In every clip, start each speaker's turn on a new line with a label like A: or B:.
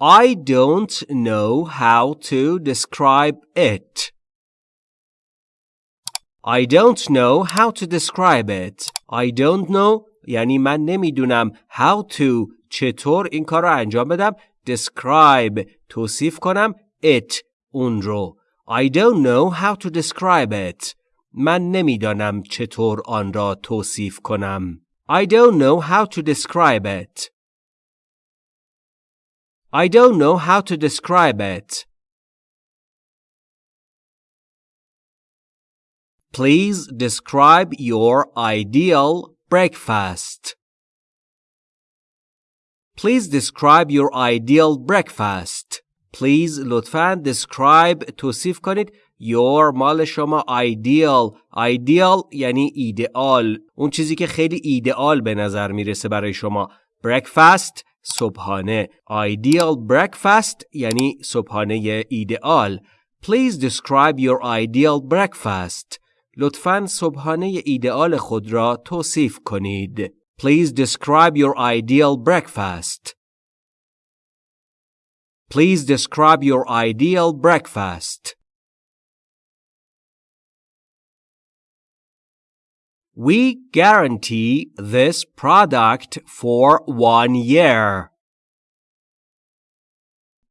A: I don't know how to describe it. I don't know how to describe it. I don't know یعنی من نمیدونم how to چطور این کار رو انجام بدم describe توصیف کنم it اون رو I don't know how to describe it من نمیدانم چطور آن را توصیف کنم I don't know how to describe it I don't know how to describe it Please describe your ideal breakfast. Please describe your ideal breakfast. Please لطفاً describe توصیف کنید your مال شما ideal ideal یعنی ایدئال اون چیزی که خیلی ایدئال به نظر میرسه برای شما breakfast صبحانه ideal breakfast یعنی صبحانه ایدئال Please describe your ideal breakfast. لطفاً صبحانه ایدئال خود را توصیف کنید. Please describe your ideal breakfast. Please describe your ideal breakfast. We guarantee this product for one year.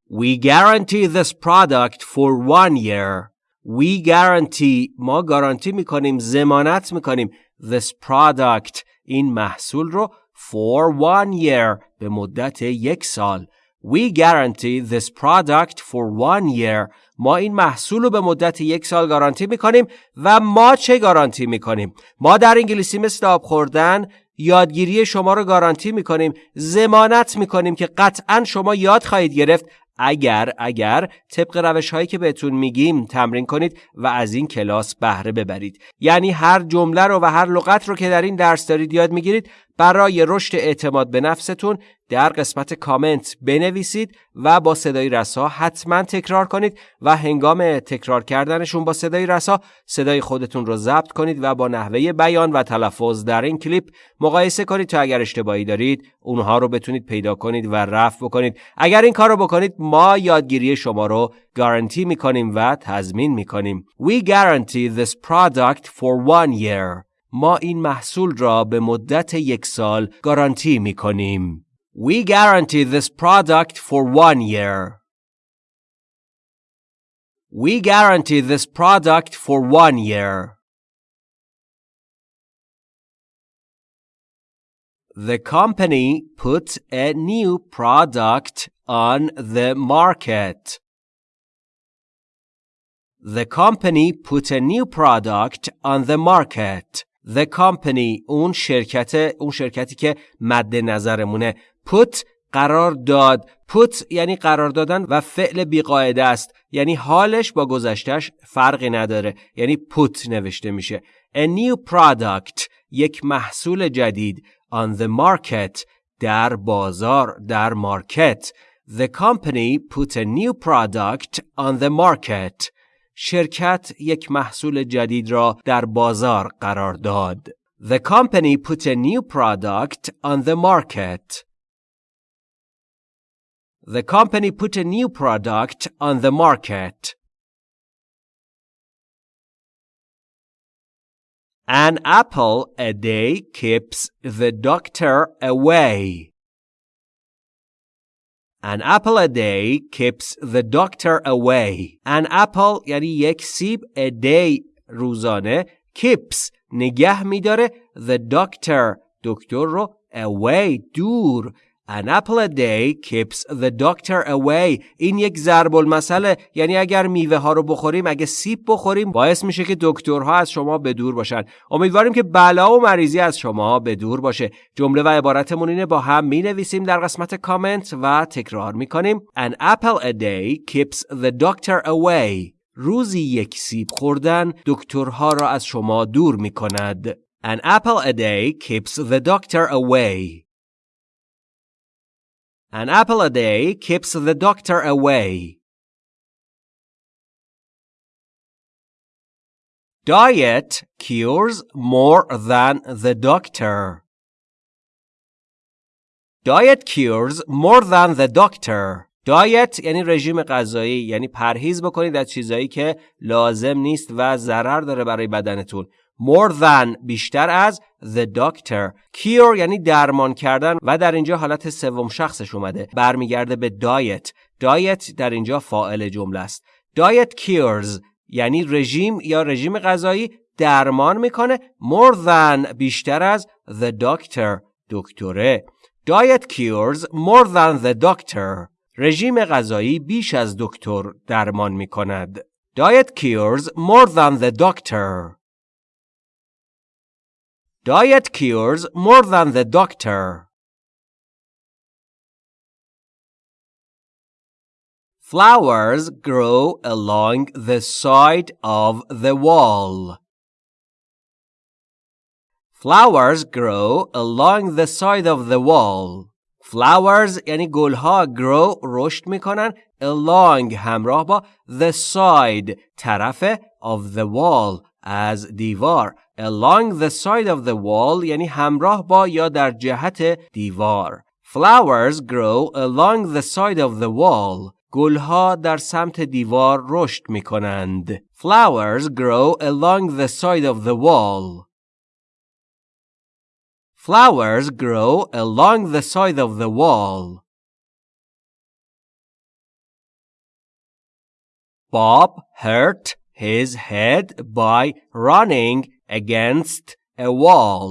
A: We guarantee this product for one year. We guarantee ما گارانتی میکنیم زمانت میکنیم this product این محصول رو for one year به مدت یک سال We guarantee this product for one year ما این محصول رو به مدت یک سال گارانتی می‌کنیم و ما چه گارانتی می‌کنیم؟ ما در انگلیسی مثل آب خوردن یادگیری شما رو گارانتی می‌کنیم زمانت می‌کنیم که قطعا شما یاد خواهید گرفت. اگر اگر طبق روش هایی که بهتون میگیم تمرین کنید و از این کلاس بهره ببرید. یعنی هر جمله رو و هر لغت رو که در این درس دارید یاد می‌گیرید برای رشد اعتماد به نفستون در قسمت کامنت بنویسید و با صدای رسا حتما تکرار کنید و هنگام تکرار کردنشون با صدای رسا صدای خودتون رو ضبط کنید و با نحوه بیان و تلفظ در این کلیپ مقایسه کنید تا اگر اشتباهی دارید اونها رو بتونید پیدا کنید و رفع بکنید. اگر این کار رو بکنید ما یادگیری شما رو گارانتی می‌کنیم و تضمین می‌کنیم. We guarantee this product for one year. ما این محصول را به مدت یک سال گارانتی می کنیم. We guarantee this product for one year. We guarantee this product for one year. The company put a new product on the market. The company put a new product on the market. The company اون شرکت اون شرکتی که مد نظرمونه. Put قرار داد. Put یعنی قرار دادن و فعل بیقاعده است. یعنی حالش با گذشتش فرقی نداره. یعنی put نوشته میشه. A new product یک محصول جدید. On the market در بازار در مارکت. The company put a new product on the market. شرکت یک محصول جدید را در بازار قرار داد. The company put a new product on the market. The company put a new product on the market. An apple a day keeps the doctor away. An apple a day keeps the doctor away. An apple یعنی یک سیب a day روزانه keeps نگه میداره the doctor دکتر رو away دور An apple a day keeps the doctor away. این یک ضرب المثله یعنی اگر میوه ها رو بخوریم اگه سیب بخوریم باعث میشه که دکترها از شما به دور باشن. امیدواریم که بلا و مریضی از شما به دور باشه. جمله و عبارتمون اینه با هم می نویسیم در قسمت کامنت و تکرار می کنیم. An apple a day keeps the doctor away. روزی یک سیب خوردن دکترها را از شما دور می کند. An apple a day keeps the doctor away. An apple a day keeps the doctor away. Diet cures more than the doctor. Diet cures more than the doctor. دایت یعنی رژیم غذایی یعنی پرهیز بکنید از چیزایی که لازم نیست و ضرر داره برای بدنتون more than بیشتر از the doctor. Cure یعنی درمان کردن و در اینجا حالت سوم شخصش اومده. برمیگرده به دایت دایت در اینجا فاعل جمله است. دایت cures یعنی رژیم یا رژیم غذایی درمان می‌کنه. More than بیشتر از the doctor. دکتره. Diet cures more than the doctor. رژیم غذایی بیش از دکتر درمان می‌کند. Diet cures more than the doctor. diet cures more than the doctor Flowers grow along the side of the wall. Flowers grow along the side of the wall. Flowers یعنی گلها grow رشد میکنن along همراه با the side طرف of the wall از دیوار along the side of the wall یعنی همراه با یا در جهت دیوار Flowers grow along the side of the wall گلها در سمت دیوار رشد می کنند. Flowers grow along the side of the wall. Flowers grow along the side of the wall. Bob hurt his head by running against a wall.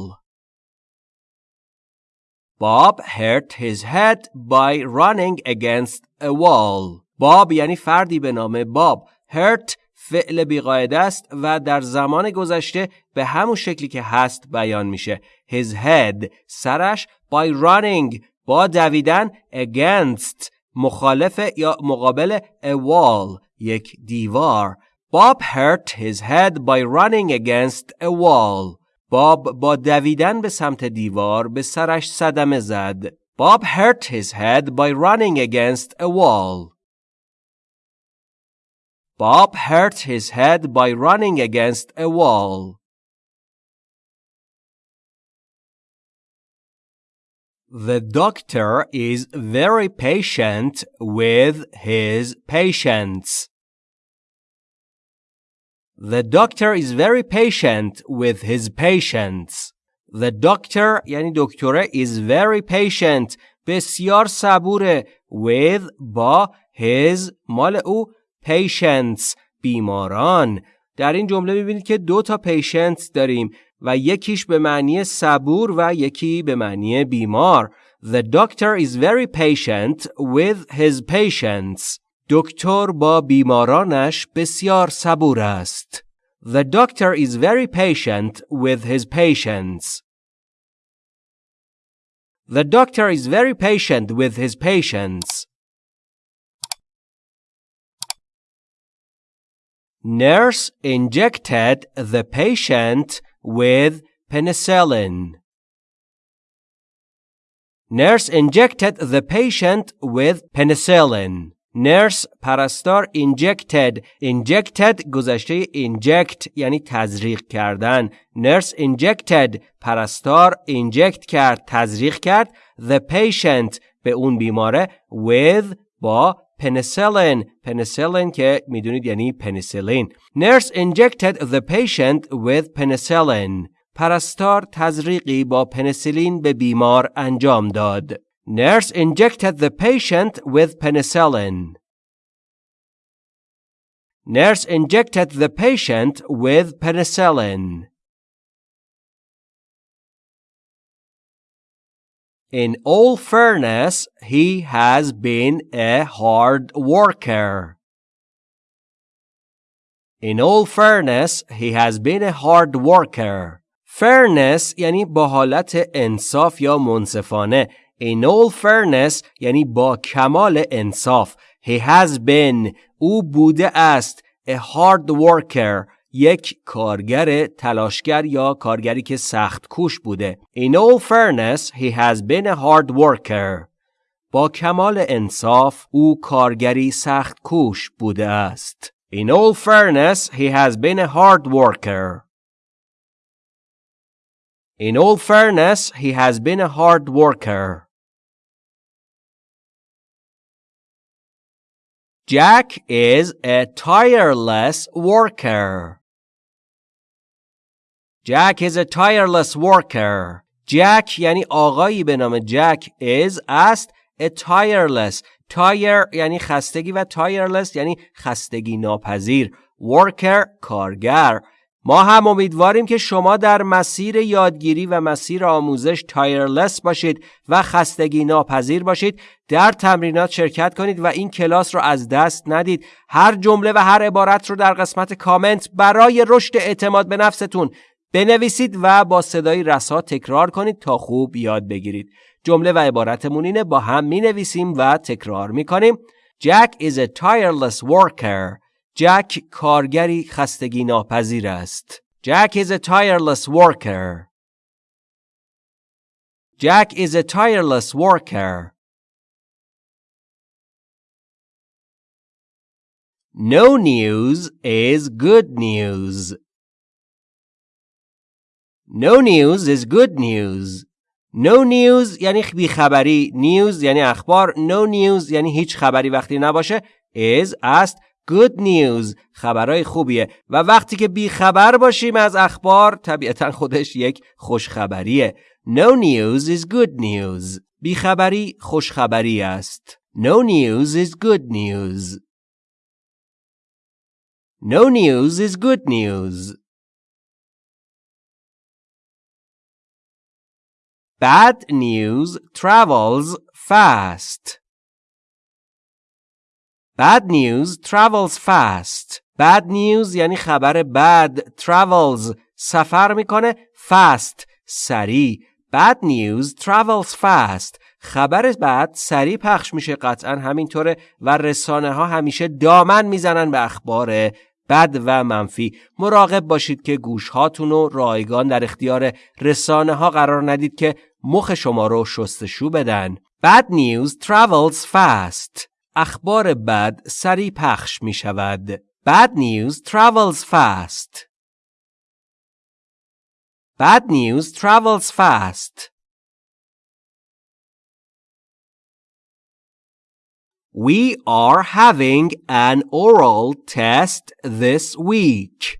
A: Bob hurt his head by running against a wall. Bob یعنی فردی به نام باب. hurt فعل بیقاعده است و در زمان گذشته به همون شکلی که هست بیان میشه. His head سرش by running با دویدن against مخالف یا مقابل a wall یک دیوار. Bob hurt his head by running against a wall. باب با دویدن به سمت دیوار به سرش صدمه زد. Bob hurt his head by running against a wall. Bob hurt his head by running against a wall. The doctor is very patient with his patients. The doctor is very patient with his patients. The doctor یعنی دکتره is very patient بسیار صبوره with با his مال او patients بیماران در این جمله میبینید که دو تا patients داریم و یکیش به معنی صبور و یکی به معنی بیمار The doctor is very patient with his patients دکتر با بیمارانش بسیار صبور است. The doctor is very patient with his patients. The doctor is very patient with his patients. Nurse injected the patient with penicillin. Nurse injected the patient with penicillin. نرس پرستار injected. Injected گذشته inject یعنی تزریق کردن. نرس injected پرستار inject کرد تزریق کرد. The patient به اون بیماره with با penicillin. Penicillin که می‌دونید یعنی پنیسیلین nurse injected the patient with penicillin. پرستار تزریقی با پنیسیلین به بیمار انجام داد. Nurse injected the patient with penicillin. Nurse injected the patient with penicillin. In all fairness, he has been a hard worker. In all fairness, he has been a hard worker. Fairness یعنی با حالت انصاف یا منصفانه In all fairness یعنی با کمال انصاف He has been او بوده است A hard worker یک کارگر تلاشگر یا کارگری که سخت کوش بوده In all fairness he has been a hard worker با کمال انصاف او کارگری سخت کوش بوده است In all fairness he has been a hard worker In all fairness, he has been a hard worker. Jack is a tireless worker. Jack is a tireless worker. Jack یعنی آقایی به نام جک is است a tireless tire یعنی خستگی و tireless یعنی خستگی ناپذیر worker کارگر ما هم امیدواریم که شما در مسیر یادگیری و مسیر آموزش تایرلس باشید و خستگی ناپذیر باشید. در تمرینات شرکت کنید و این کلاس رو از دست ندید. هر جمله و هر عبارت رو در قسمت کامنت برای رشد اعتماد به نفستون بنویسید و با صدای رسا تکرار کنید تا خوب یاد بگیرید. جمله و عبارتمون اینه با هم می نویسیم و تکرار می کنیم Jack is a tireless worker. جک کارگری خستگی ناپذیر است. Jack is a tireless worker. Jack is a tireless worker. No news is good news. No news is good news. No news یعنی بیخبری. News یعنی اخبار. No news یعنی هیچ خبری وقتی نباشه. Is است good news خبرهای خوبیه و وقتی که بی خبر باشیم از اخبار طبیعتا خودش یک خوشخبریه No news is good news بیخبری خوشخبری است No news is good news No news is good news Bad news travels fast Bad news travels fast. Bad news یعنی خبر بد travels سفر می‌کنه fast سریع. Bad news travels fast. خبر بد سریع پخش میشه قطعا همینطوره و رسانه ها همیشه دامن می‌زنن به اخبار بد و منفی مراقب باشید که گوش هاتون رو رایگان در اختیار رسانه ها قرار ندید که مخ شما رو شستشو بدن Bad news travels fast اخبار بد سریع پخش می شود. Bad news travels fast. Bad news travels fast. We are having an oral test this week.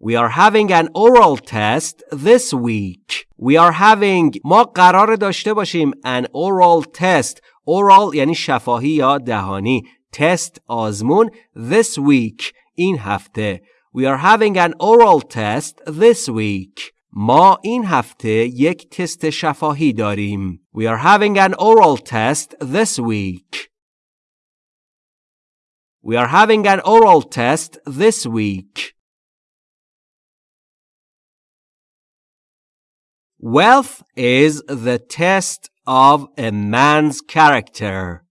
A: We are having an oral test this week. We are having ما قرار داشته باشیم an oral test oral یعنی شفاهی یا دهانی تست آزمون this week این هفته We are having an oral test this week ما این هفته یک تست شفاهی داریم We are having an oral test this week We are having an oral test this week Wealth is the test of a man's character.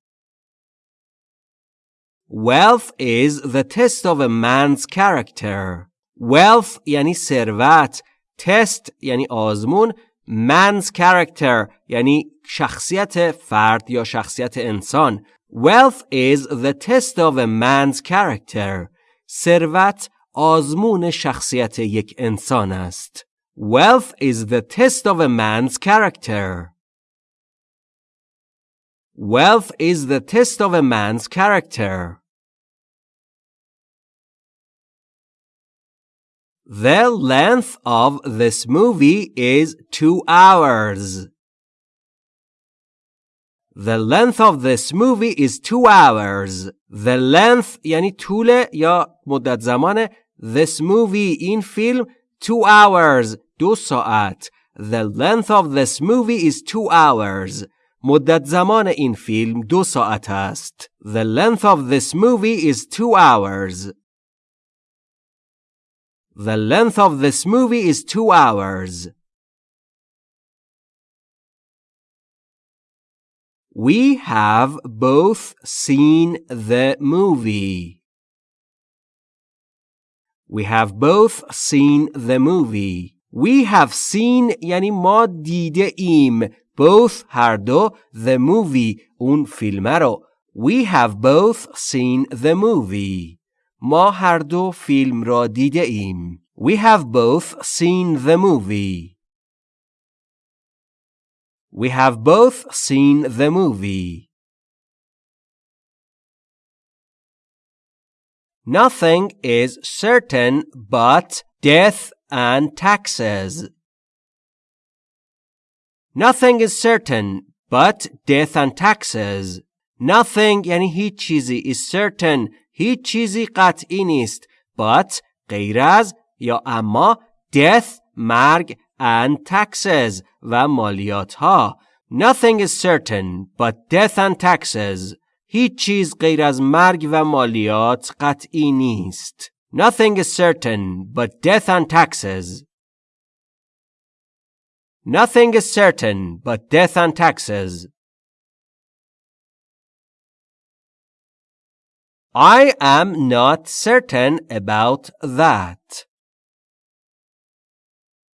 A: Wealth is the test of a man's character. Wealth یعنی ثروت. Test یعنی آزمون. Man's character یعنی شخصیت فرد یا شخصیت انسان. Wealth is the test of a man's character. ثروت آزمون شخصیت یک انسان است. Wealth is the test of a man's character. Wealth is the test of a man's character. The length of this movie is two hours. The length of this movie is two hours. The length یعنی طول یا مدت زمان this movie این فیلم two hours دو ساعت. The length of this movie is two hours. مدت زمان این فیلم دو ساعت است. The length of this movie is two hours. The length of this movie is two hours. We have both seen the movie. We have both seen the movie. We have seen یعنی ما دیده ایم both هر دو the movie اون فیلمه رو We have both seen the movie. ما هر دو فیلم را دیده ایم. We have both seen the movie. We have both seen the movie. Nothing is certain but death and taxes. Nothing is certain but death and taxes. Nothing یعنی هیچ چیزی is certain هیچ چیزی قطعی نیست but غیر از یا اما death مرگ and taxes و مالیات ها Nothing is certain but death and taxes هیچ چیز غیر از مرگ و مالیات قطعی نیست Nothing is certain but death and taxes Nothing is certain but death and taxes I am not certain about that.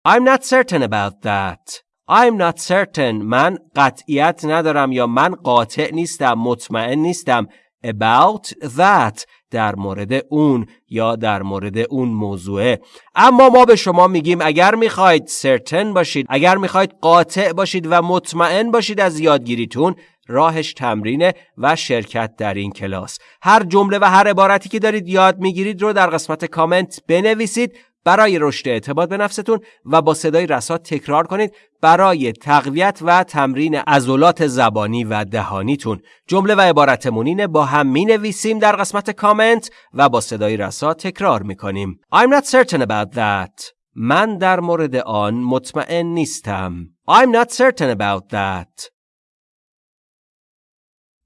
A: I'm not certain about that. I'm not certain. من قطعیت ندارم یا من قاطع نیستم مطمئن نیستم about that در مورد اون یا در مورد اون موضوعه. اما ما به شما میگیم اگر می‌خواید certain باشید اگر می‌خواید قاطع باشید و مطمئن باشید از یادگیریتون راهش تمرینه و شرکت در این کلاس. هر جمله و هر عبارتی که دارید یاد می‌گیرید رو در قسمت کامنت بنویسید برای رشد اعتماد به نفستون و با صدای رسا تکرار کنید برای تقویت و تمرین عضلات زبانی و دهانیتون. جمله و عبارتمونین با هم می نویسیم در قسمت کامنت و با صدای رسا تکرار می کنیم I'm not certain about that. من در مورد آن مطمئن نیستم. I'm not certain about that.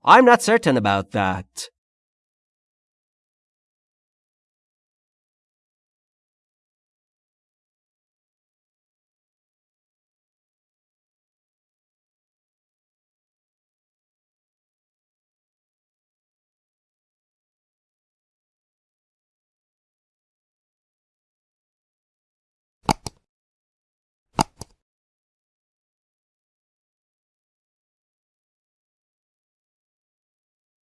A: I'm not certain about that.